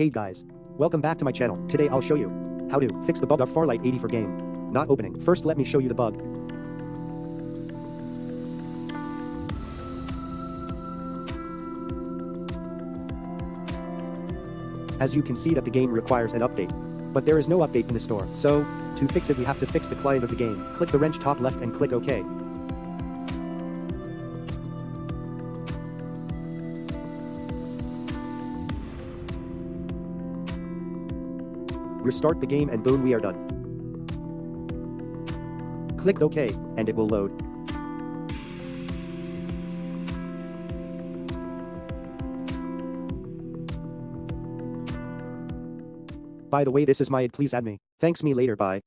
Hey guys. Welcome back to my channel. Today I'll show you how to fix the bug of Farlight 84 game. Not opening. First let me show you the bug. As you can see that the game requires an update. But there is no update in the store, so, to fix it we have to fix the client of the game. Click the wrench top left and click OK. Restart the game and boom we are done. Click OK, and it will load. By the way this is my ad please add me. Thanks me later bye.